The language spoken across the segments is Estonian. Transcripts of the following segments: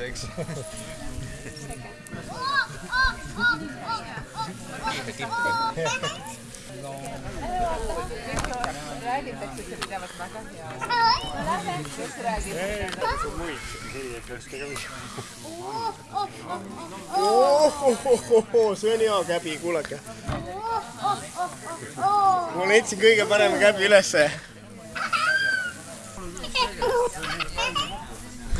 mind, eks. räägitakse, see pidavat väga hea. no lähme, kes räägib? muid, selliseid peaks tegema. see on hea käbi, kuulake. ma leidsin kõige parema käbi ülesse.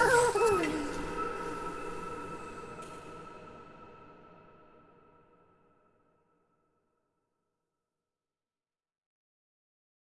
Oh,